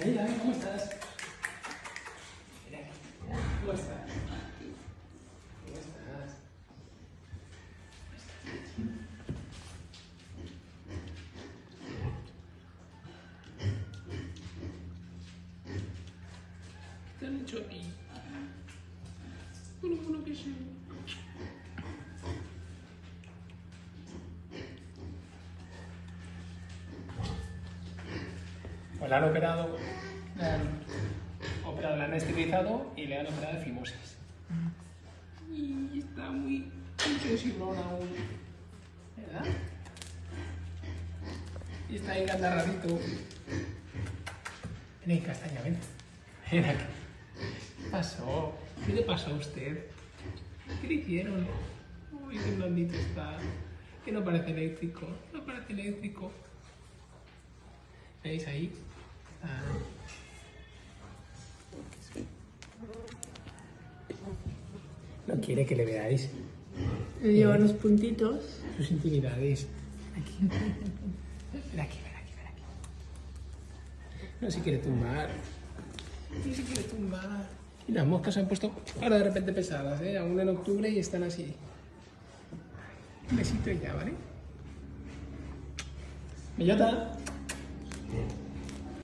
David, ¿cómo estás? Mira, ¿cómo estás? ¿Cómo estás? ¿Qué te han hecho aquí? Bueno, bueno, que sí. Pues la han operado, le han operado, la han esterilizado y le han operado de fimosis. Y está muy sensiblón aún, ¿verdad? Y está ahí rarito. Ven castaña, ven. Ven aquí. ¿Qué pasó? ¿Qué le pasó a usted? ¿Qué le hicieron? Uy, qué blandito está. Que no parece eléctrico. No parece eléctrico. ¿Veis ahí? Ah. No quiere que le veáis Le lleva los puntitos. sus intimidades. Aquí. Ven aquí, ven aquí, ven aquí. No se quiere tumbar. No se quiere tumbar. Y las moscas se han puesto ahora de repente pesadas, ¿eh? Aún en octubre y están así. Un besito ya, ¿vale? Bellota. Yeah.